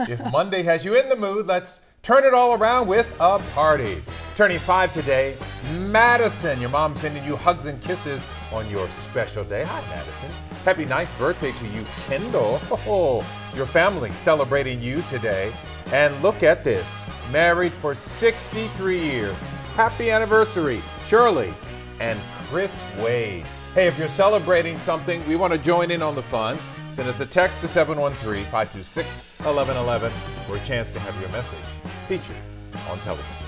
if Monday has you in the mood, let's turn it all around with a party. Turning five today, Madison. Your mom sending you hugs and kisses on your special day. Hi, Madison. Happy ninth birthday to you, Kendall. Oh, your family celebrating you today. And look at this, married for 63 years. Happy anniversary, Shirley and Chris Wade. Hey, if you're celebrating something, we want to join in on the fun. Send us a text to 713 526 1111 for a chance to have your message featured on television.